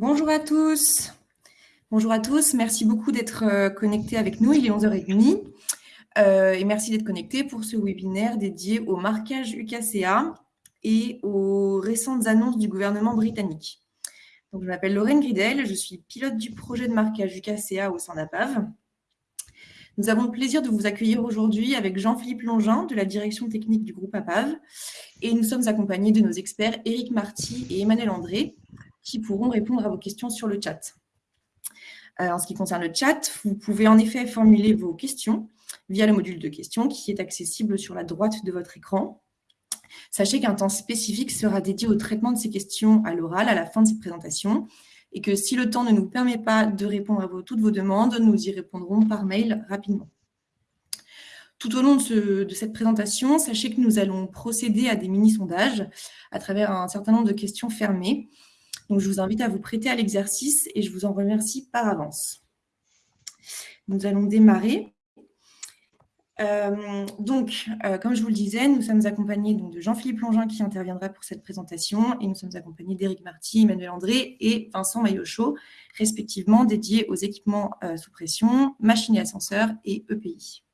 Bonjour à tous. Bonjour à tous. Merci beaucoup d'être euh, connectés avec nous. Il est 11h30. Euh, et merci d'être connectés pour ce webinaire dédié au marquage UKCA et aux récentes annonces du gouvernement britannique. Je m'appelle Lorraine Gridel, je suis pilote du projet de marquage UKCA au sein d'APAV. Nous avons le plaisir de vous accueillir aujourd'hui avec Jean-Philippe Longin de la direction technique du groupe APAV et nous sommes accompagnés de nos experts Éric Marty et Emmanuel André qui pourront répondre à vos questions sur le chat. Euh, en ce qui concerne le chat, vous pouvez en effet formuler vos questions via le module de questions qui est accessible sur la droite de votre écran. Sachez qu'un temps spécifique sera dédié au traitement de ces questions à l'oral à la fin de cette présentation et que si le temps ne nous permet pas de répondre à toutes vos demandes, nous y répondrons par mail rapidement. Tout au long de, de, cette présentation, sachez que nous allons procéder à des mini-sondages à travers un certain nombre de questions fermées donc, je vous invite à vous prêter à l'exercice et je vous en remercie par avance. Nous allons démarrer. Euh, donc, euh, comme je vous le disais, nous sommes accompagnés de Jean-Philippe Longin qui interviendra pour cette présentation et nous sommes accompagnés d'Éric Marty, Emmanuel André et Vincent Maillochot, respectivement dédiés aux équipements euh, sous pression, machines et ascenseurs et EPI.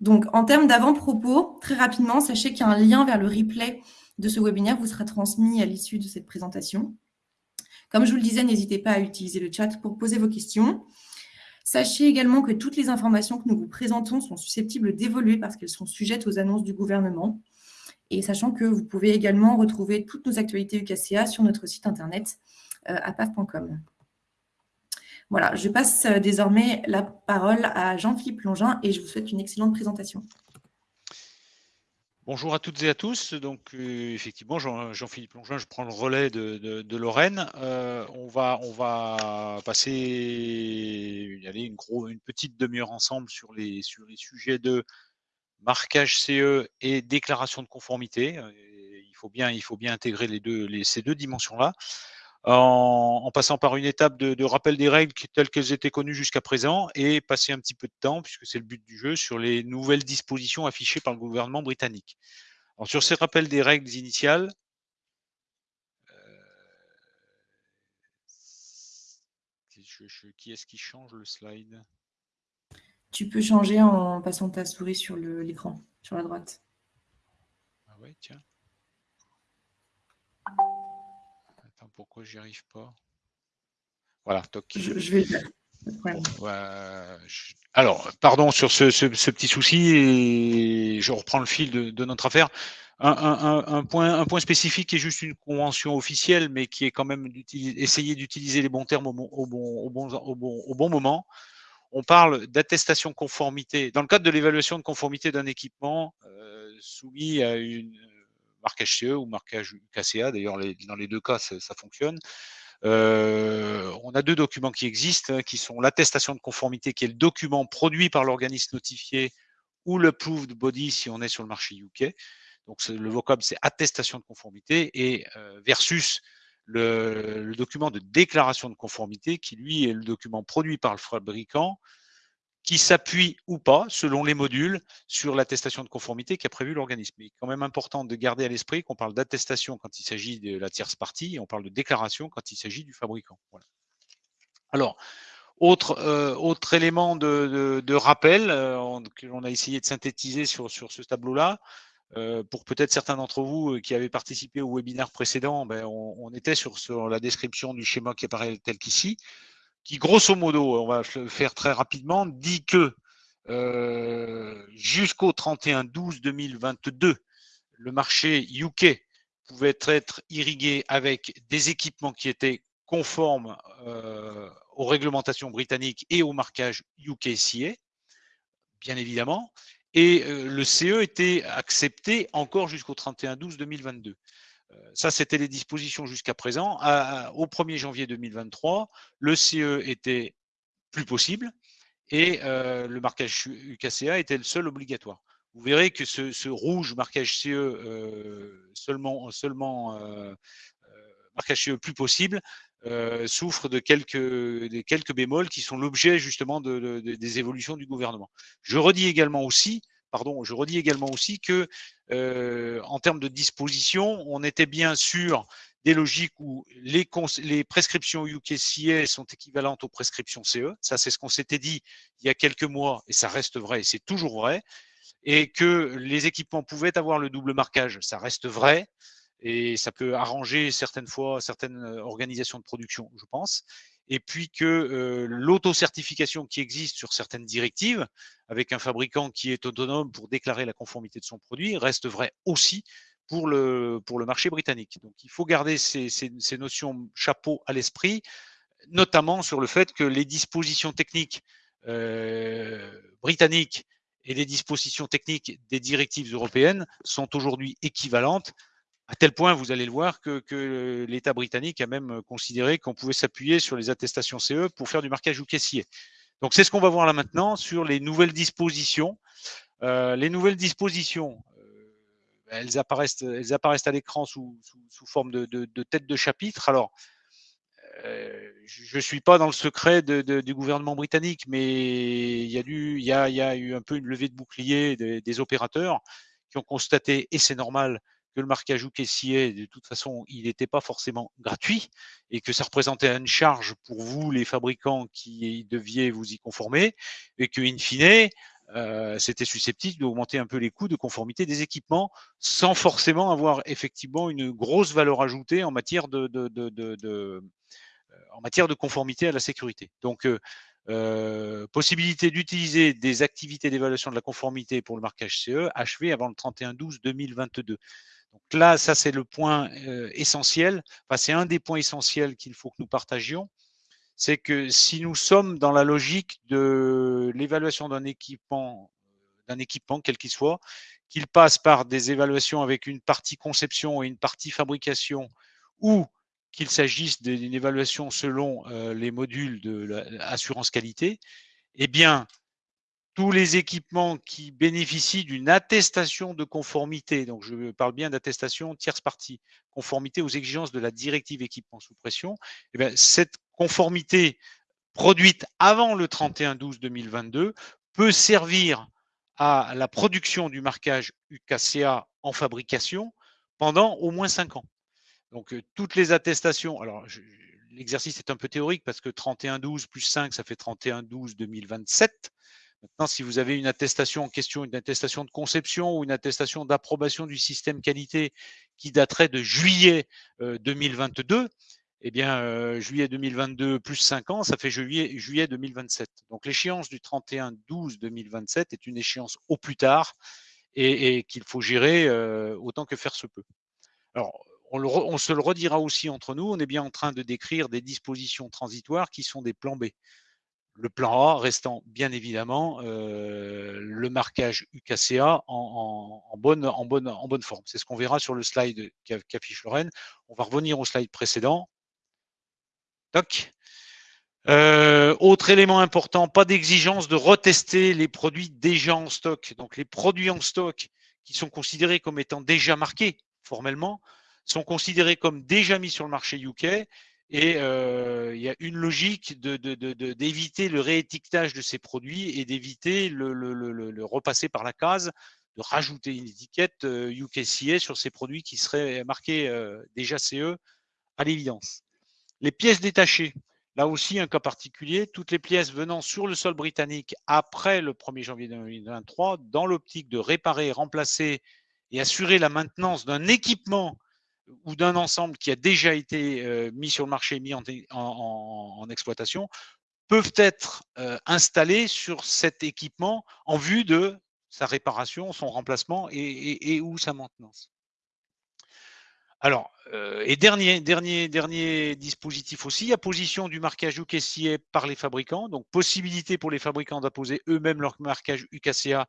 donc, en termes d'avant-propos, très rapidement, sachez qu'il y a un lien vers le replay de ce webinaire vous sera transmis à l'issue de cette présentation. Comme je vous le disais, n'hésitez pas à utiliser le chat pour poser vos questions. Sachez également que toutes les informations que nous vous présentons sont susceptibles d'évoluer parce qu'elles sont sujettes aux annonces du gouvernement. Et sachant que vous pouvez également retrouver toutes nos actualités UKCA sur notre site internet euh, apaf.com. Voilà, je passe euh, désormais la parole à Jean-Philippe Longin et je vous souhaite une excellente présentation. Bonjour à toutes et à tous. Donc, euh, effectivement, Jean-Philippe Longin, je prends le relais de, Lorraine. Euh, on, va, passer une, une petite demi-heure ensemble sur les, sujets de marquage CE et déclaration de conformité. Euh, il faut bien, intégrer ces deux dimensions-là en, passant par une étape de, rappel des règles telles qu'elles étaient connues jusqu'à présent et passer un petit peu de temps, puisque c'est le but du jeu, sur les nouvelles dispositions affichées par le gouvernement britannique. Alors, sur ces rappels des règles initiales, euh, qui est-ce qui change le slide? Tu peux changer en passant ta souris sur l'écran, sur la droite. Ah ouais, tiens pourquoi j'y arrive pas Voilà, toc. Je, vais. Alors, pardon sur ce, petit souci, et je reprends le fil de, notre affaire. Un, point, un point spécifique qui est juste une convention officielle, mais qui est quand même essayer d'utiliser les bons termes au bon, au, bon, au, bon, moment. On parle d'attestation conformité. Dans le cadre de l'évaluation de conformité d'un équipement euh, soumis à une marquage CE ou marquage UKCA. D'ailleurs, dans les deux cas, ça, fonctionne. Euh, on a deux documents qui existent, hein, qui sont l'attestation de conformité, qui est le document produit par l'organisme notifié, ou le proved body si on est sur le marché UK. Donc le vocable, c'est attestation de conformité, et euh, versus le, le, document de déclaration de conformité, qui lui est le document produit par le fabricant, qui s'appuie ou pas, selon les modules, sur l'attestation de conformité qu'a prévu l'organisme. Il est quand même important de garder à l'esprit qu'on parle d'attestation quand il s'agit de la tierce partie et on parle de déclaration quand il s'agit du fabricant. Alors, autre, euh, autre élément de, rappel euh, que l'on a essayé de synthétiser sur, ce tableau-là, euh, pour peut-être certains d'entre vous qui avaient participé au webinaire précédent, ben, on, on, était sur, sur la description du schéma qui apparaît tel qu'ici qui grosso modo, on va le faire très rapidement, dit que euh, jusqu'au 31-12-2022, le marché UK pouvait être irrigué avec des équipements qui étaient conformes euh, aux réglementations britanniques et au marquage UKCA, bien évidemment, et euh, le CE était accepté encore jusqu'au 31-12-2022. Euh, ça, c'était les dispositions jusqu'à présent. au 1er janvier 2023, le CE était plus possible et euh, le marquage UKCA était le seul obligatoire. Vous verrez que ce, rouge marquage CE euh, seulement, seulement marquage CE plus possible souffre de quelques, quelques bémols qui sont l'objet justement des évolutions du gouvernement. Je redis également aussi pardon, je redis également aussi que euh, en termes de disposition, on était bien sûr des logiques où les, les prescriptions UKCA sont équivalentes aux prescriptions CE. Ça, c'est ce qu'on s'était dit il y a quelques mois et ça reste vrai et c'est toujours vrai. Et que les équipements pouvaient avoir le double marquage, ça reste vrai et ça peut arranger certaines fois certaines organisations de production, je pense et puis que euh, l'auto-certification qui existe sur certaines directives, avec un fabricant qui est autonome pour déclarer la conformité de son produit, reste vrai aussi pour le, marché britannique. Donc il faut garder ces notions chapeau à l'esprit, notamment sur le fait que les dispositions techniques euh, britanniques et les dispositions techniques des directives européennes sont aujourd'hui équivalentes à tel point, vous allez le voir, que, l'État britannique a même considéré qu'on pouvait s'appuyer sur les attestations CE pour faire du marquage ou caissier. Donc c'est ce qu'on va voir là maintenant sur les nouvelles dispositions. Euh, les nouvelles dispositions, euh, elles, apparaissent, à l'écran sous, forme de, de, tête de chapitre. Alors, euh, je ne suis pas dans le secret du gouvernement britannique, mais il y, a eu un peu une levée de bouclier des opérateurs qui ont constaté, et c'est normal, que le marquage ou caissier, de toute façon, il n'était pas forcément gratuit et que ça représentait une charge pour vous, les fabricants qui deviez vous y conformer et que, in fine, euh, c'était susceptible d'augmenter un peu les coûts de conformité des équipements sans forcément avoir effectivement une grosse valeur ajoutée en matière de, de, euh, en matière de conformité à la sécurité. Donc, euh, possibilité d'utiliser des activités d'évaluation de la conformité pour le marquage CE achevé avant le 31-12-2022. Donc là, ça c'est le point euh, essentiel, enfin, c'est un des points essentiels qu'il faut que nous partagions, c'est que si nous sommes dans la logique de l'évaluation d'un équipement, quel qu'il soit, qu'il passe par des évaluations avec une partie conception et une partie fabrication, ou qu'il s'agisse d'une évaluation selon euh, les modules de l'assurance qualité, eh bien, tous les équipements qui bénéficient d'une attestation de conformité, donc je parle bien d'attestation tierce partie, conformité aux exigences de la directive équipement sous pression, eh cette conformité produite avant le 31-12-2022 peut servir à la production du marquage UKCA en fabrication pendant au moins cinq ans. Donc, euh, toutes les attestations, alors l'exercice est un peu théorique parce que 31-12 plus 5, ça fait 31-12-2027. Maintenant, si vous avez une attestation en question, une attestation de conception ou une attestation d'approbation du système qualité qui daterait de juillet 2022, euh, eh bien, euh, juillet 2022 plus 5 ans, ça fait juillet, juillet 2027. Donc, l'échéance du 31-12-2027 est une échéance au plus tard et, qu'il faut gérer euh, autant que faire se peut. Alors, on, on, se le redira aussi entre nous, on est bien en train de décrire des dispositions transitoires qui sont des plans B le plan A restant bien évidemment euh, le marquage UKCA en, bonne, forme. C'est ce qu'on verra sur le slide qu'affiche Lorraine. On va revenir au slide précédent. Euh, autre élément important, pas d'exigence de retester les produits déjà en stock. Donc les produits en stock qui sont considérés comme étant déjà marqués formellement sont considérés comme déjà mis sur le marché UK et euh, il y a une logique d'éviter le réétiquetage de ces produits et d'éviter le, repasser par la case, de rajouter une étiquette UKCA euh, sur ces produits qui seraient marqués euh, déjà CE à l'évidence. Les pièces détachées, là aussi un cas particulier, toutes les pièces venant sur le sol britannique après le 1er janvier 2023, dans l'optique de réparer, remplacer et assurer la maintenance d'un équipement ou d'un ensemble qui a déjà été euh, mis sur le marché, mis en, exploitation, peuvent être euh, installés sur cet équipement en vue de sa réparation, son remplacement et, ou sa maintenance. Alors, euh, et dernier, dernier, dernier dispositif aussi, à position du marquage UKCA par les fabricants, donc possibilité pour les fabricants d'apposer eux-mêmes leur marquage UKCA.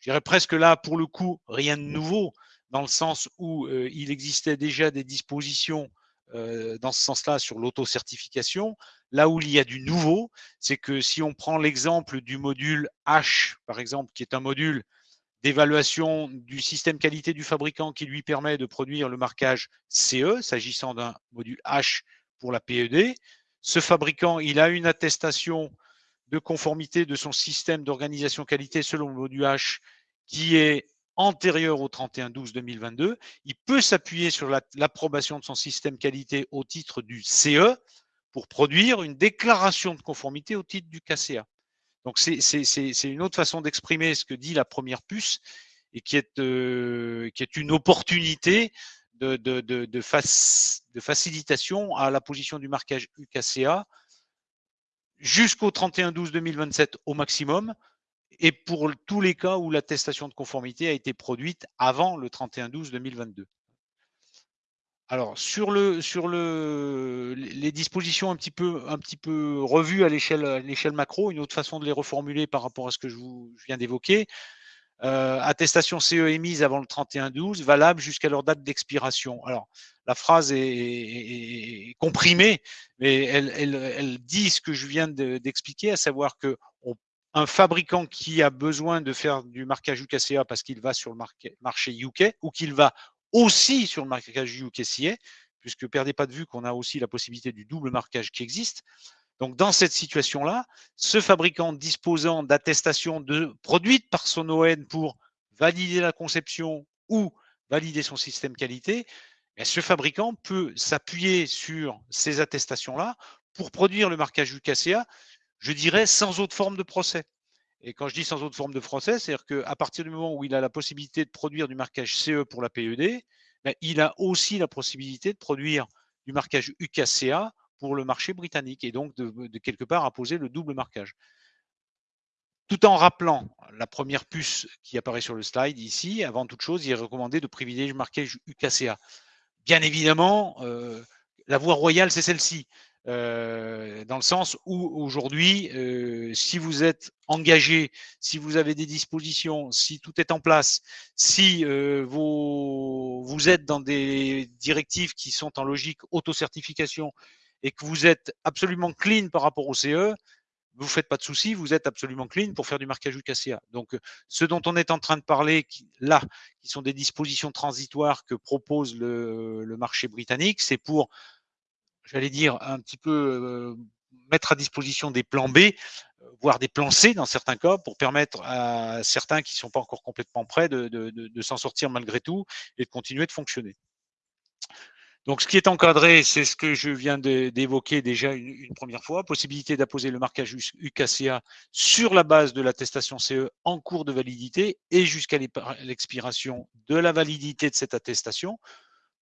Je dirais presque là, pour le coup, rien de nouveau, dans le sens où euh, il existait déjà des dispositions euh, dans ce sens-là sur l'auto-certification. Là où il y a du nouveau, c'est que si on prend l'exemple du module H, par exemple, qui est un module d'évaluation du système qualité du fabricant qui lui permet de produire le marquage CE, s'agissant d'un module H pour la PED. Ce fabricant, il a une attestation de conformité de son système d'organisation qualité selon le module H qui est antérieure au 31-12-2022, il peut s'appuyer sur l'approbation de son système qualité au titre du CE pour produire une déclaration de conformité au titre du KCA. Donc c'est une autre façon d'exprimer ce que dit la première puce et qui est, euh, une opportunité de, de, facilitation à la position du marquage UKCA jusqu'au 31-12-2027 au maximum, et pour tous les cas où l'attestation de conformité a été produite avant le 31-12-2022. Alors, sur, le, sur le, les dispositions un petit peu, un petit peu revues à l'échelle macro, une autre façon de les reformuler par rapport à ce que je, vous, viens d'évoquer, euh, attestation CE émise avant le 31-12, valable jusqu'à leur date d'expiration. Alors, la phrase est, comprimée, mais elle, elle, dit ce que je viens d'expliquer, à savoir que un fabricant qui a besoin de faire du marquage UKCA parce qu'il va sur le marché UK ou qu'il va aussi sur le marquage UKCA, puisque perdez pas de vue qu'on a aussi la possibilité du double marquage qui existe, donc, dans cette situation-là, ce fabricant disposant d'attestations de, produites par son ON pour valider la conception ou valider son système qualité, eh ce fabricant peut s'appuyer sur ces attestations-là pour produire le marquage UKCA, je dirais, sans autre forme de procès. Et quand je dis sans autre forme de procès, c'est-à-dire qu'à partir du moment où il a la possibilité de produire du marquage CE pour la PED, ben, il a aussi la possibilité de produire du marquage UKCA pour le marché britannique et donc de, quelque part poser le double marquage. Tout en rappelant la première puce qui apparaît sur le slide ici, avant toute chose, il est recommandé de privilégier le marquage UKCA. Bien évidemment, euh, la voie royale, c'est celle-ci. Euh, dans le sens où aujourd'hui, euh, si vous êtes engagé, si vous avez des dispositions, si tout est en place, si vous, vous êtes dans des directives qui sont en logique autocertification et que vous êtes absolument clean par rapport au CE, vous ne faites pas de soucis, vous êtes absolument clean pour faire du marquage UKCA. Donc, ce dont on est en train de parler là, qui sont des dispositions transitoires que propose le, marché britannique, c'est pour, j'allais dire, un petit peu mettre à disposition des plans B, voire des plans C dans certains cas, pour permettre à certains qui ne sont pas encore complètement prêts de s'en sortir malgré tout et de continuer de fonctionner. Donc, ce qui est encadré, c'est ce que je viens d'évoquer déjà une, première fois, possibilité d'apposer le marquage UKCA sur la base de l'attestation CE en cours de validité et jusqu'à l'expiration de la validité de cette attestation.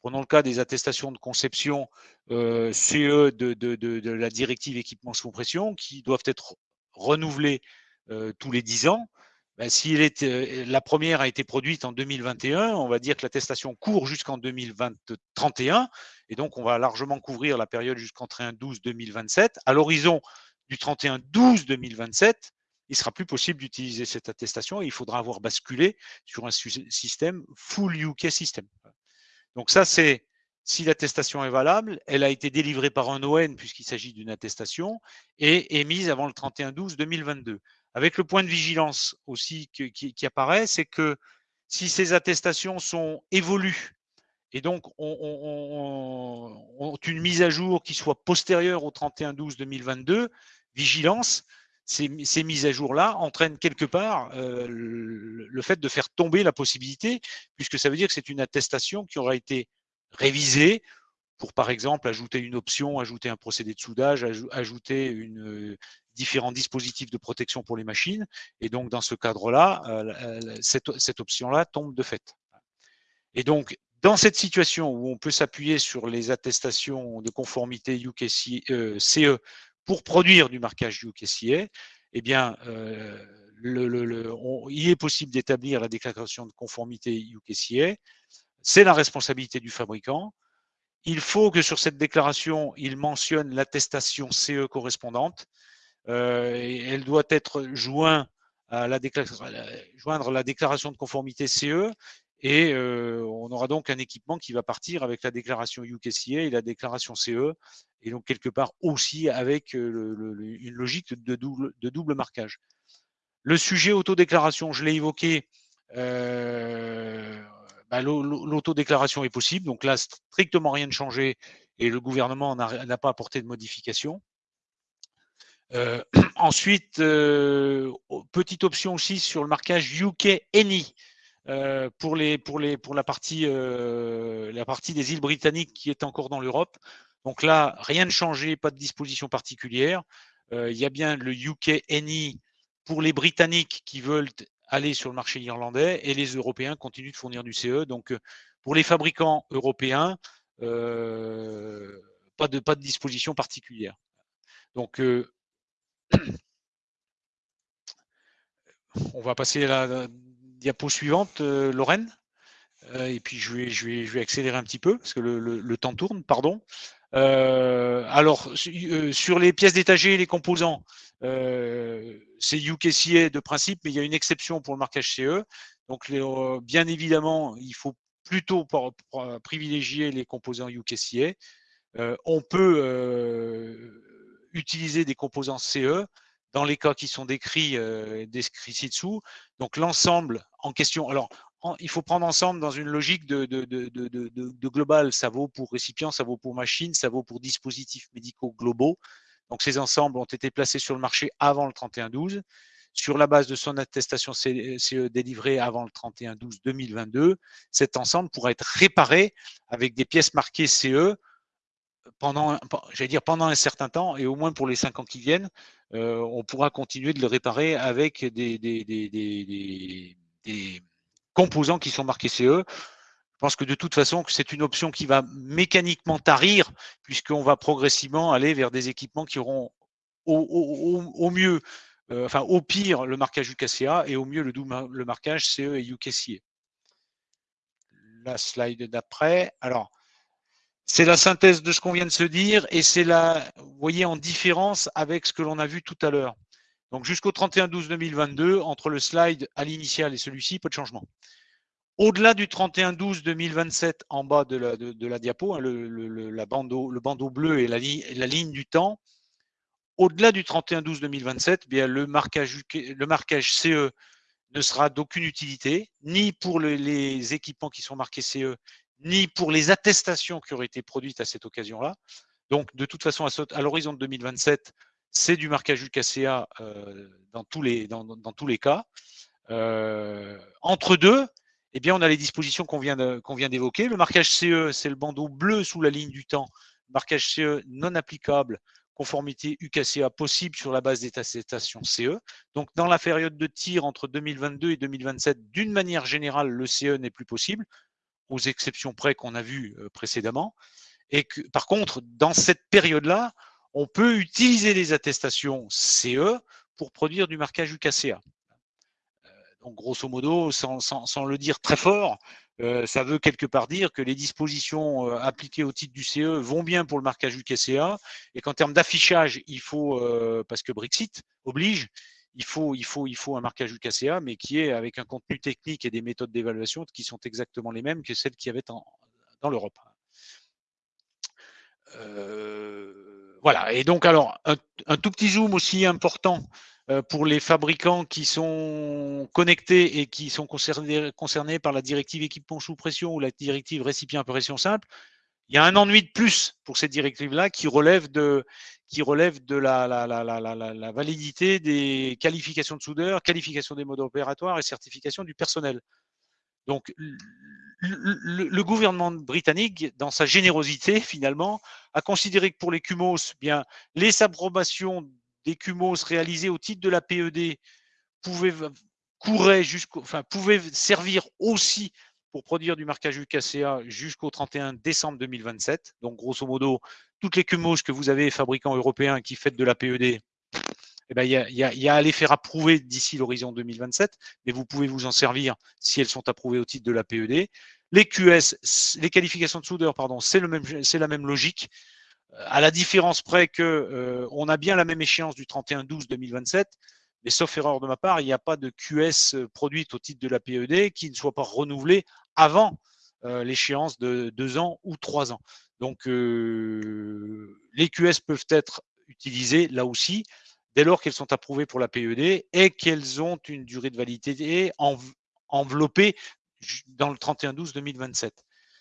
Prenons le cas des attestations de conception euh, CE de, la directive équipement sous pression qui doivent être renouvelées euh, tous les 10 ans. Ben, si euh, la première a été produite en 2021, on va dire que l'attestation court jusqu'en 2031, et donc on va largement couvrir la période jusqu'en 31-12-2027. À l'horizon du 31-12-2027, il sera plus possible d'utiliser cette attestation et il faudra avoir basculé sur un système full UK system. Donc ça, c'est si l'attestation est valable, elle a été délivrée par un ON puisqu'il s'agit d'une attestation et émise avant le 31-12-2022. Avec le point de vigilance aussi qui, apparaît, c'est que si ces attestations sont évolues et donc ont, une mise à jour qui soit postérieure au 31-12-2022, vigilance, ces, mises à jour-là entraînent quelque part euh, le, fait de faire tomber la possibilité, puisque ça veut dire que c'est une attestation qui aura été révisée pour, par exemple, ajouter une option, ajouter un procédé de soudage, ajouter une, différents dispositifs de protection pour les machines. Et donc, dans ce cadre-là, euh, cette, option-là tombe de fait. Et donc, dans cette situation où on peut s'appuyer sur les attestations de conformité euh, CE pour produire du marquage UKCA, eh bien, euh, il est possible d'établir la déclaration de conformité UKCA. C'est la responsabilité du fabricant. Il faut que sur cette déclaration, il mentionne l'attestation CE correspondante. Euh, elle doit être jointe à joindre la déclaration de conformité CE et euh, on aura donc un équipement qui va partir avec la déclaration UKCA et la déclaration CE et donc quelque part aussi avec euh, une logique de double, marquage. Le sujet autodéclaration, je l'ai évoqué, bah, l'autodéclaration est possible, donc là strictement rien de changé et le gouvernement n'a pas apporté de modification. Euh, ensuite, euh, petite option aussi sur le marquage UK Any. Pour, les, pour, pour la, partie, des îles britanniques qui est encore dans l'Europe. Donc là, rien de changé, pas de disposition particulière. il y a bien le UK NI pour les Britanniques qui veulent aller sur le marché irlandais et les Européens continuent de fournir du CE. Donc pour les fabricants européens, pas, de, pas de disposition particulière. Donc on va passer à la diapo suivante, euh, Lorraine. Euh, et puis je vais, accélérer un petit peu parce que le, temps tourne, pardon. Euh, alors, sur les pièces détachées et les composants, c'est UKCA de principe, mais il y a une exception pour le marquage CE. Donc, bien évidemment, il faut plutôt privilégier les composants UKCA. on peut utiliser des composants CE dans les cas qui sont décrits, euh, décrits ci-dessous. Donc l'ensemble en question. Alors, il faut prendre ensemble dans une logique de, de, global. Ça vaut pour récipients, ça vaut pour machines, ça vaut pour dispositifs médicaux globaux. Donc ces ensembles ont été placés sur le marché avant le 31-12 sur la base de son attestation CE délivrée avant le 31-12-2022. Cet ensemble pourra être réparé avec des pièces marquées CE pendant, dire pendant un certain temps, et au moins pour les cinq ans qui viennent, on pourra continuer de le réparer avec des, composants qui sont marqués CE. Je pense que de toute façon, c'est une option qui va mécaniquement tarir, puisqu'on va progressivement aller vers des équipements qui auront au, au, au mieux, euh, enfin au pire, le marquage UKCA et au mieux le, le marquage CE et UKCA. La slide d'après. Alors, c'est la synthèse de ce qu'on vient de se dire et c'est la, vous voyez, en différence avec ce que l'on a vu tout à l'heure. Donc jusqu'au 31-12-2022, entre le slide à l'initial et celui-ci, pas de changement. Au-delà du 31-12-2027, en bas de la, diapo, le, bandeau, le, bandeau, bleu et la, ligne du temps, au-delà du 31-12-2027, eh le marquage, le marquage CE ne sera d'aucune utilité, ni pour les équipements qui sont marqués CE, ni pour les attestations qui auraient été produites à cette occasion-là. Donc, de toute façon, à l'horizon de 2027, c'est du marquage UKCA euh, dans, tous les, cas. Euh, entre deux, eh bien, on a les dispositions qu'on vient d'évoquer. le marquage CE, c'est le bandeau bleu sous la ligne du temps. Marquage CE non applicable, conformité UKCA possible sur la base des attestations CE. Donc, dans la période de tir entre 2022 et 2027, d'une manière générale, le CE n'est plus possible aux exceptions près qu'on a vues euh, précédemment. Et que, par contre, dans cette période-là, on peut utiliser les attestations CE pour produire du marquage UKCA. Euh, donc, grosso modo, sans, le dire très fort, euh, ça veut quelque part dire que les dispositions appliquées au titre du CE vont bien pour le marquage UKCA et qu'en termes d'affichage, il faut, parce que Brexit oblige, il faut, il, faut, il faut un marquage UKCA, mais qui est avec un contenu technique et des méthodes d'évaluation qui sont exactement les mêmes que celles qu'il y avait dans l'Europe. Euh, voilà, et donc alors, un, tout petit zoom aussi important euh, pour les fabricants qui sont connectés et qui sont concernés, concernés par la directive équipement sous pression ou la directive récipient à pression simple. Il y a un ennui de plus pour cette directive-là qui relève de, qui relève de la, validité des qualifications de soudeur, qualification des modes opératoires et certification du personnel. Donc, le, gouvernement britannique, dans sa générosité, finalement, a considéré que pour les CUMOS, bien, les approbations des CUMOS réalisées au titre de la PED pouvaient, pouvaient servir aussi pour produire du marquage UKCA jusqu'au 31 décembre 2027. Donc, grosso modo, toutes les CUMOS que vous avez, fabricants européens, qui faites de la PED, eh ben, il y, a, à les faire approuver d'ici l'horizon 2027, mais vous pouvez vous en servir si elles sont approuvées au titre de la PED. Les QS, les qualifications de soudeur, pardon, c'est la même logique, à la différence près que euh, on a bien la même échéance du 31-12-2027, mais sauf erreur de ma part, il n'y a pas de QS euh, produite au titre de la PED qui ne soit pas renouvelée avant euh, l'échéance de deux ans ou trois ans. Donc, euh, les QS peuvent être utilisées là aussi dès lors qu'elles sont approuvées pour la PED et qu'elles ont une durée de validité enveloppée dans le 31-12-2027.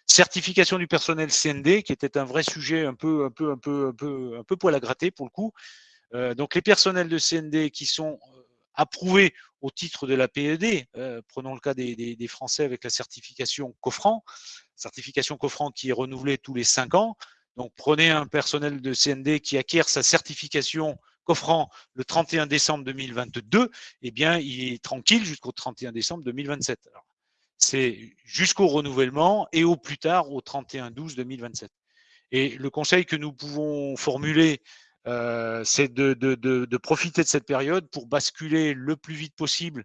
Certification du personnel CND, qui était un vrai sujet un peu, un peu, un peu, un peu, un peu poil à gratter pour le coup. Euh, donc les personnels de CND qui sont approuvés au titre de la PED. prenons le cas des, Français avec la certification Coffran, certification Coffran qui est renouvelée tous les cinq ans. Donc prenez un personnel de CND qui acquiert sa certification Coffran le 31 décembre 2022, eh bien, il est tranquille jusqu'au 31 décembre 2027. C'est jusqu'au renouvellement et au plus tard au 31 12 2027. Et le conseil que nous pouvons formuler, euh, c'est de, profiter de cette période pour basculer le plus vite possible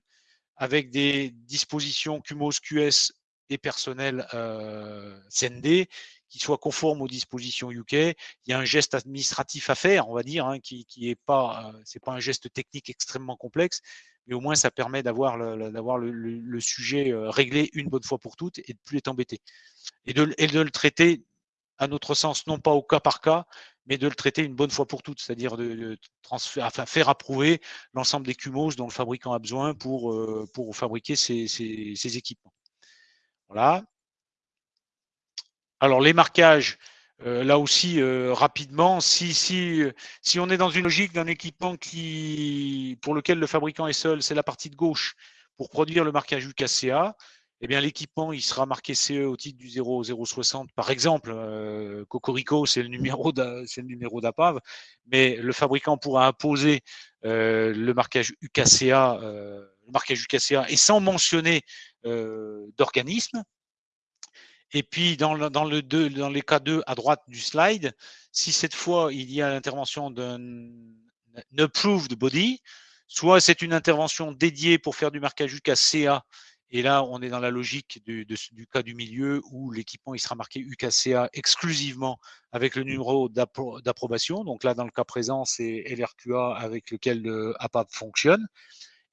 avec des dispositions QMOS, QS et personnel euh, CND qui soient conformes aux dispositions UK. Il y a un geste administratif à faire, on va dire, hein, qui, qui est pas, euh, pas un geste technique extrêmement complexe, mais au moins ça permet d'avoir le, sujet réglé une bonne fois pour toutes et de plus être embêté et de, le traiter à notre sens, non pas au cas par cas, mais de le traiter une bonne fois pour toutes, c'est-à-dire de, faire approuver l'ensemble des cumos dont le fabricant a besoin euh, pour fabriquer ses, équipements. Voilà. Alors les marquages, euh, là aussi euh, rapidement, si, on est dans une logique d'un équipement qui, pour lequel le fabricant est seul, c'est la partie de gauche pour produire le marquage UKCA, eh bien l'équipement il sera marqué CE au titre du 0060 par exemple. Euh, Cocorico c'est le numéro c'est le numéro d'APAV, mais le fabricant pourra imposer le marquage UKCA, le marquage UKCA et sans mentionner d'organisme. Et puis dans le, dans le dans les cas 2 à droite du slide, si cette fois il y a l'intervention d'un approved body, soit c'est une intervention dédiée pour faire du marquage UKCA et là, on est dans la logique du, cas du milieu où l'équipement sera marqué UKCA exclusivement avec le numéro d'approbation. Donc là, dans le cas présent, c'est LRQA avec lequel le APAP fonctionne.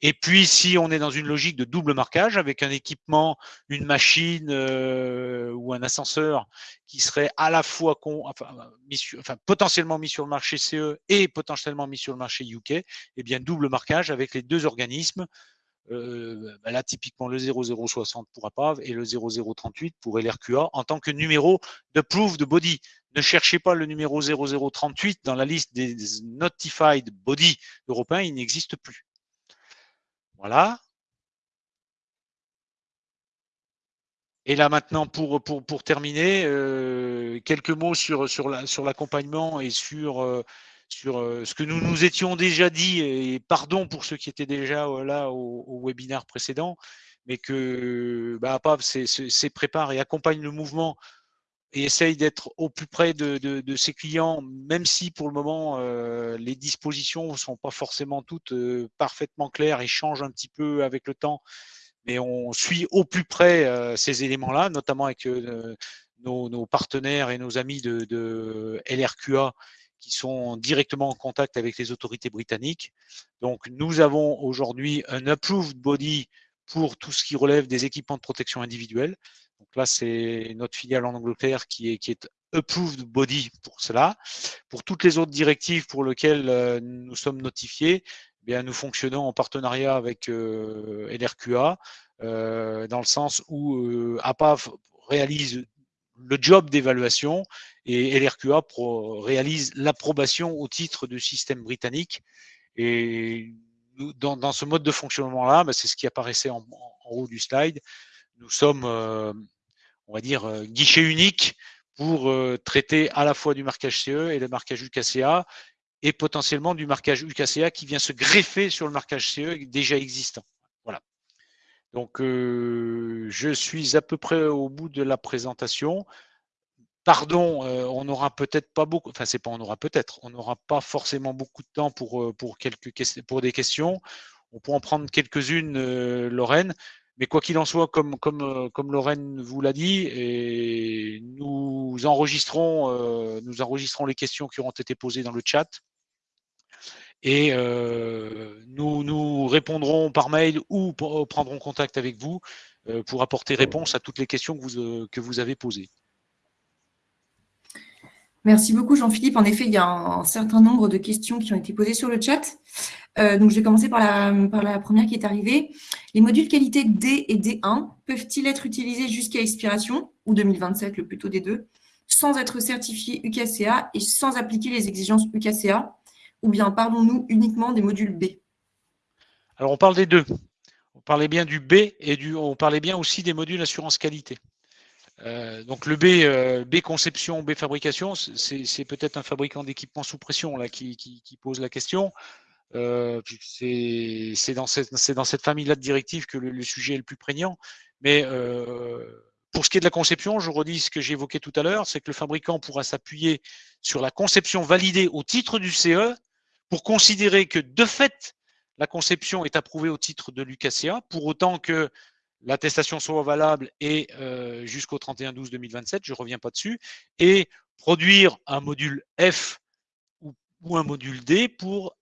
Et puis, si on est dans une logique de double marquage avec un équipement, une machine euh, ou un ascenseur qui serait à la fois enfin, potentiellement mis sur le marché CE et potentiellement mis sur le marché UK, eh bien double marquage avec les deux organismes euh, bah là, typiquement le 0060 pour APAV et le 0038 pour LRQA en tant que numéro de proof de body. Ne cherchez pas le numéro 0038 dans la liste des notified body européens, il n'existe plus. Voilà. Et là maintenant, pour, terminer, euh, quelques mots sur, l'accompagnement et sur euh, euh, ce que nous nous étions déjà dit, et pardon pour ceux qui étaient déjà là au, webinaire précédent, mais que bah, APAV s'est prépare et accompagne le mouvement et essaye d'être au plus près de, ses clients, même si pour le moment euh, les dispositions ne sont pas forcément toutes parfaitement claires et changent un petit peu avec le temps, mais on suit au plus près ces éléments-là, notamment avec nos, nos, partenaires et nos amis de, de LRQA qui sont directement en contact avec les autorités britanniques. Donc, nous avons aujourd'hui un approved body pour tout ce qui relève des équipements de protection individuelle. Donc là, c'est notre filiale en Angleterre qui est, qui est approved body pour cela. Pour toutes les autres directives pour lesquelles euh, nous sommes notifiés, eh bien, nous fonctionnons en partenariat avec euh, LRQA, euh, dans le sens où euh, APAV réalise le job d'évaluation et LRQA réalise l'approbation au titre du système britannique. Et dans, ce mode de fonctionnement-là, bah, c'est ce qui apparaissait en, haut du slide, nous sommes, euh, on va dire, euh, guichet unique pour euh, traiter à la fois du marquage CE et le marquage UKCA et potentiellement du marquage UKCA qui vient se greffer sur le marquage CE déjà existant. Voilà. Donc, je suis à peu près au bout de la présentation pardon, on n'aura peut-être pas beaucoup, enfin c'est pas on aura peut-être, on n'aura pas forcément beaucoup de temps pour, pour, quelques, pour des questions. On peut en prendre quelques-unes, Lorraine, mais quoi qu'il en soit, comme, comme Lorraine vous l'a dit, et nous enregistrons, les questions qui auront été posées dans le chat. Et nous, nous répondrons par mail ou prendrons contact avec vous pour apporter réponse à toutes les questions que vous avez posées. Merci beaucoup Jean-Philippe. En effet, il y a un, certain nombre de questions qui ont été posées sur le chat. Euh, donc, je vais commencer par la, première qui est arrivée. Les modules qualité D et D1 peuvent-ils être utilisés jusqu'à expiration, ou 2027 le plus tôt des deux, sans être certifiés UKCA et sans appliquer les exigences UKCA Ou bien parlons-nous uniquement des modules B? Alors, on parle des deux. On parlait bien du B et du, on parlait bien aussi des modules assurance qualité. Euh, donc le B, euh, B conception, B fabrication, c'est peut-être un fabricant d'équipements sous pression qui, pose la question. Euh, c'est dans cette, famille-là de directives que le, sujet est le plus prégnant. Mais pour ce qui est de la conception, je redis ce que j'ai évoqué tout à l'heure, c'est que le fabricant pourra s'appuyer sur la conception validée au titre du CE pour considérer que de fait, la conception est approuvée au titre de l'UKCA, pour autant que l'attestation soit valable et euh, jusqu'au 31-12-2027, je ne reviens pas dessus, et produire un module F ou, un module D pour euh,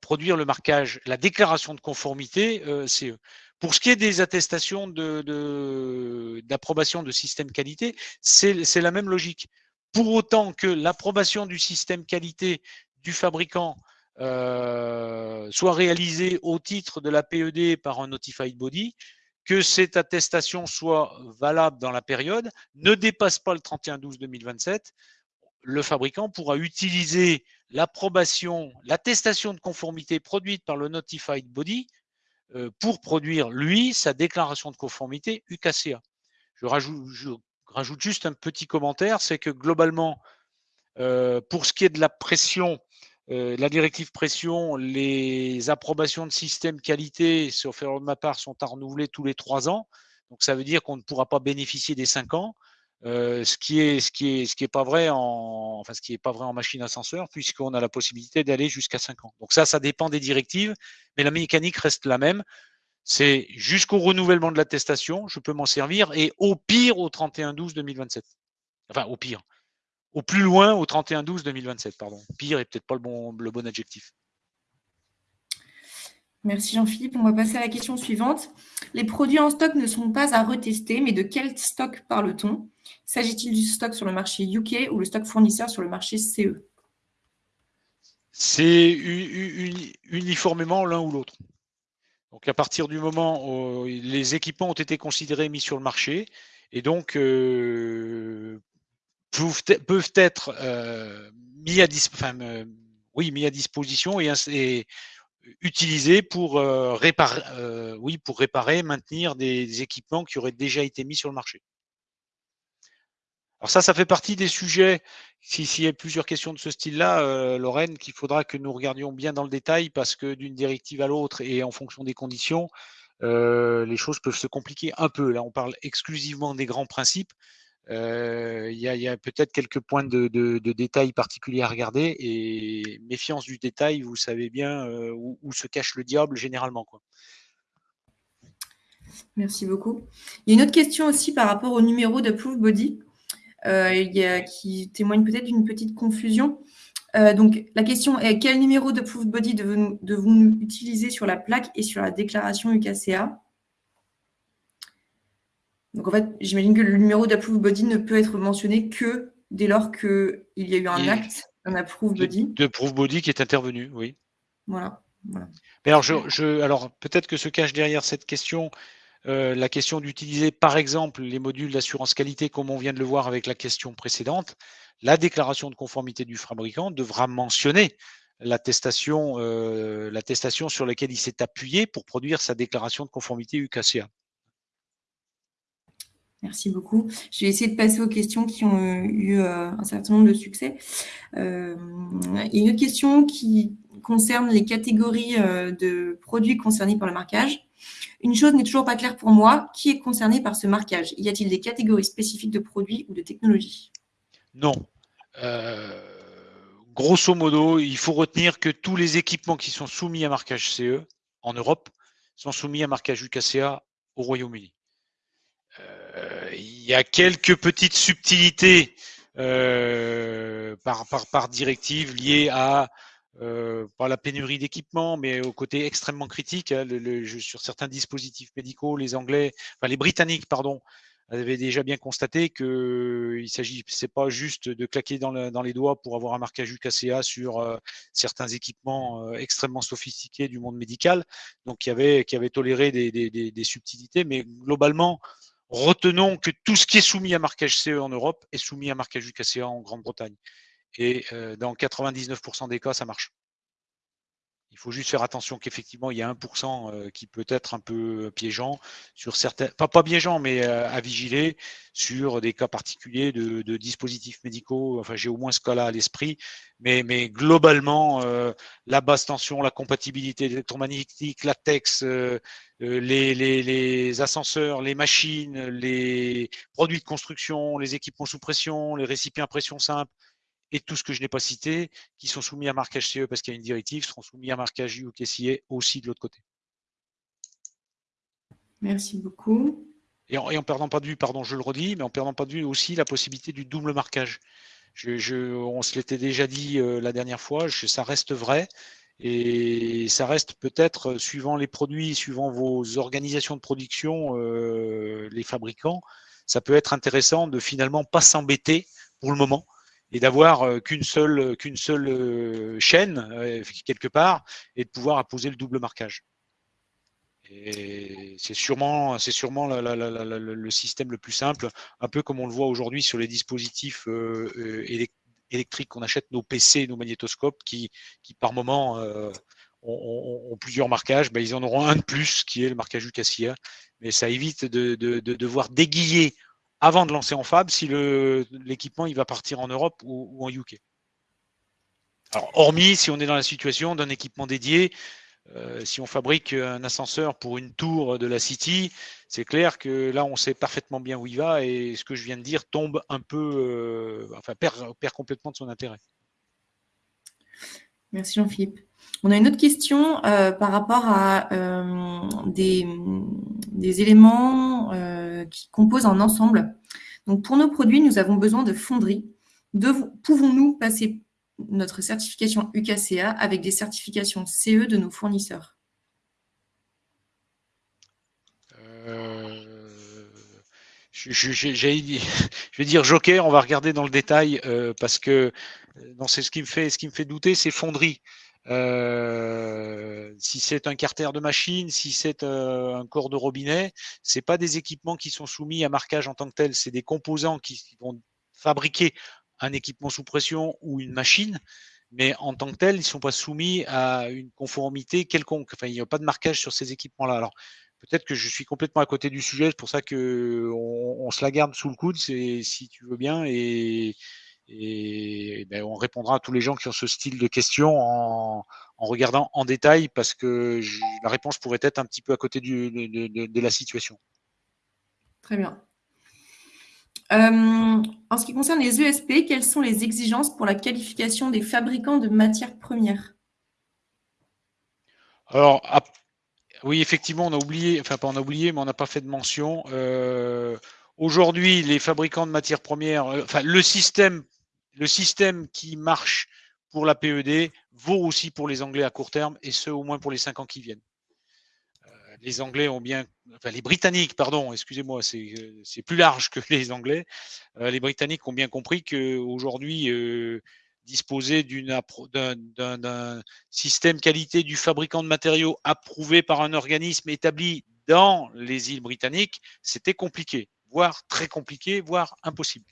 produire le marquage, la déclaration de conformité euh, CE. Pour ce qui est des attestations d'approbation de, système qualité, c'est la même logique. Pour autant que l'approbation du système qualité du fabricant euh, soit réalisée au titre de la PED par un notified body, que cette attestation soit valable dans la période, ne dépasse pas le 31-12-2027, le fabricant pourra utiliser l'approbation, l'attestation de conformité produite par le notified body euh, pour produire, lui, sa déclaration de conformité UKCA. Je rajoute, juste un petit commentaire, c'est que globalement, euh, pour ce qui est de la pression, euh, la directive pression, les approbations de système qualité, sauf erreur de ma part, sont à renouveler tous les trois ans. Donc ça veut dire qu'on ne pourra pas bénéficier des cinq ans. Ce qui est ce qui est ce qui est pas vrai en enfin ce qui est pas vrai en machine ascenseur puisqu'on a la possibilité d'aller jusqu'à cinq ans. Donc ça ça dépend des directives, mais la mécanique reste la même. C'est jusqu'au renouvellement de l'attestation, je peux m'en servir et au pire au 31 12 2027. Enfin au pire au plus loin au 31-12-2027. Pardon. Pire est peut-être pas le bon, le bon adjectif. Merci Jean-Philippe. On va passer à la question suivante. Les produits en stock ne sont pas à retester, mais de quel stock parle-t-on? S'agit-il du stock sur le marché UK ou le stock fournisseur sur le marché CE C'est uniformément l'un ou l'autre. Donc à partir du moment où les équipements ont été considérés mis sur le marché, et donc euh, peuvent, être euh, mis, à euh, oui, mis à disposition et, et utilisés pour, euh, réparer, oui, pour réparer, maintenir des, équipements qui auraient déjà été mis sur le marché. Alors ça, ça fait partie des sujets, s'il y a plusieurs questions de ce style-là, Lorraine, qu'il faudra que nous regardions bien dans le détail parce que d'une directive à l'autre et en fonction des conditions, les choses peuvent se compliquer un peu. Là, on parle exclusivement des grands principes. Euh, il y a, peut-être quelques points de, détails particuliers à regarder et méfiance du détail, vous savez bien euh, où, se cache le diable généralement. Merci beaucoup. Il y a une autre question aussi par rapport au numéro de Proof Body euh, qui témoigne peut-être d'une petite confusion. donc, la question est quel numéro de Proof Body devons-nous utiliser sur la plaque et sur la déclaration UKCA donc en fait, j'imagine que le numéro d'approve body ne peut être mentionné que dès lors qu'il y a eu un acte, un approve body. De, proof body qui est intervenu, oui. Voilà. Mais alors, je, alors peut-être que se cache derrière cette question euh, la question d'utiliser par exemple les modules d'assurance qualité comme on vient de le voir avec la question précédente. La déclaration de conformité du fabricant devra mentionner l'attestation euh, sur laquelle il s'est appuyé pour produire sa déclaration de conformité UKCA. Merci beaucoup. Je vais essayer de passer aux questions qui ont euh, eu euh, un certain nombre de succès. Euh, une autre question qui concerne les catégories de produits concernés par le marquage. Une chose n'est toujours pas claire pour moi. Qui est concerné par ce marquage? Y a-t-il des catégories spécifiques de produits ou de technologies? Non. grosso modo, il faut retenir que tous les équipements qui sont soumis à marquage CE en Europe sont soumis à marquage UKCA au Royaume-Uni. Il y a quelques petites subtilités euh, par, directive liées à euh, la pénurie d'équipement, mais au côté extrêmement critique. Hein, sur certains dispositifs médicaux, les Anglais, enfin les Britanniques, pardon, avaient déjà bien constaté que il s'agit, c'est pas juste de claquer dans, les doigts pour avoir un marquage UKCA sur euh, certains équipements euh, extrêmement sophistiqués du monde médical. Donc, il qui avait toléré des, des, des, des subtilités, mais globalement, Retenons que tout ce qui est soumis à marquage CE en Europe est soumis à marquage UKCA en Grande-Bretagne. Et euh, dans 99% des cas, ça marche. Il faut juste faire attention qu'effectivement, il y a 1% euh, qui peut être un peu piégeant sur certains, pas, pas piégeant, mais euh, à vigiler sur des cas particuliers de, dispositifs médicaux. Enfin, j'ai au moins ce cas-là à l'esprit. Mais, globalement, euh, la basse tension, la compatibilité électromagnétique, la TEX, les ascenseurs, les machines, les produits de construction, les équipements sous pression, les récipients à pression simple, et tout ce que je n'ai pas cité, qui sont soumis à marquage CE parce qu'il y a une directive, seront soumis à marquage UKCA aussi de l'autre côté. Merci beaucoup. Et en, perdant pas de vue, pardon, je le redis, mais en perdant pas de vue aussi la possibilité du double marquage. on se l'était déjà dit euh, la dernière fois, ça reste vrai. Et ça reste peut-être, euh, suivant les produits, suivant vos organisations de production, euh, les fabricants, ça peut être intéressant de finalement pas s'embêter pour le moment et d'avoir euh, qu'une seule, euh, seule euh, chaîne quelque part et de pouvoir apposer le double marquage. C'est sûrement, sûrement le système le plus simple, un peu comme on le voit aujourd'hui sur les dispositifs électriques qu'on achète, nos PC, nos magnétoscopes, qui, qui par moment ont, plusieurs marquages. Ben, ils en auront un de plus, qui est le marquage UCASIA. Mais ça évite de, de, de devoir déguiller avant de lancer en fab si l'équipement il va partir en Europe ou, en UK. Alors, hormis si on est dans la situation d'un équipement dédié, euh, si on fabrique un ascenseur pour une tour de la City, c'est clair que là, on sait parfaitement bien où il va et ce que je viens de dire tombe un peu, euh, enfin, perd, complètement de son intérêt. Merci Jean-Philippe. On a une autre question euh, par rapport à des, des, éléments qui composent un ensemble. Donc, pour nos produits, nous avons besoin de fonderie. Pouvons-nous passer notre certification UKCA avec des certifications CE de nos fournisseurs? Euh, je, vais dire joker, on va regarder dans le détail euh, parce que euh, c'est ce ce qui me fait douter, c'est fonderie. Euh, si c'est un carter de machine, si c'est euh, un corps de robinet, c'est pas des équipements qui sont soumis à marquage en tant que tel, c'est des composants qui vont fabriquer un équipement sous pression ou une machine, mais en tant que tel, ils sont pas soumis à une conformité quelconque. Enfin, il n'y a pas de marquage sur ces équipements-là. Alors, peut-être que je suis complètement à côté du sujet, c'est pour ça que on, se la garde sous le coude, si tu veux bien, et, et ben, on répondra à tous les gens qui ont ce style de questions en, regardant en détail parce que la réponse pourrait être un petit peu à côté de, la situation. Très bien. Euh, en ce qui concerne les ESP, quelles sont les exigences pour la qualification des fabricants de matières premières? Alors, oui, effectivement, on a oublié, enfin pas on a oublié, mais on n'a pas fait de mention. Euh, aujourd'hui, les fabricants de matières premières, euh, enfin le système le système qui marche pour la PED vaut aussi pour les Anglais à court terme, et ce, au moins pour les cinq ans qui viennent. Euh, les Anglais ont bien, enfin les Britanniques, pardon, excusez-moi, c'est plus large que les Anglais. Euh, les Britanniques ont bien compris qu'aujourd'hui, euh, disposer d'un système qualité du fabricant de matériaux approuvé par un organisme établi dans les îles britanniques, c'était compliqué, voire très compliqué, voire impossible.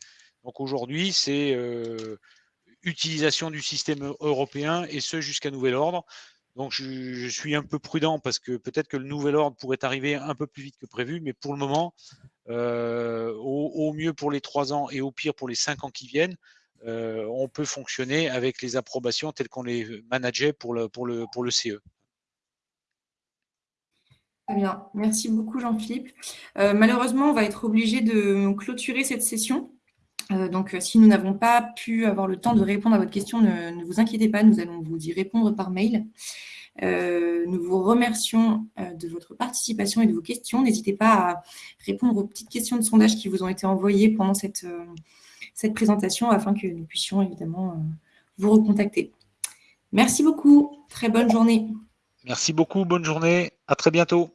Donc aujourd'hui, c'est euh, utilisation du système européen et ce jusqu'à nouvel ordre. Donc je, suis un peu prudent parce que peut-être que le nouvel ordre pourrait arriver un peu plus vite que prévu, mais pour le moment, euh, au, mieux pour les trois ans et au pire pour les cinq ans qui viennent, euh, on peut fonctionner avec les approbations telles qu'on les manageait pour le, pour le, pour le CE. Très bien, merci beaucoup Jean-Philippe. malheureusement, on va être obligé de clôturer cette session. Euh, donc, euh, si nous n'avons pas pu avoir le temps de répondre à votre question, ne, vous inquiétez pas, nous allons vous y répondre par mail. Euh, nous vous remercions de votre participation et de vos questions. N'hésitez pas à répondre aux petites questions de sondage qui vous ont été envoyées pendant cette, cette présentation afin que nous puissions évidemment vous recontacter. Merci beaucoup. Très bonne journée. Merci beaucoup. Bonne journée. À très bientôt.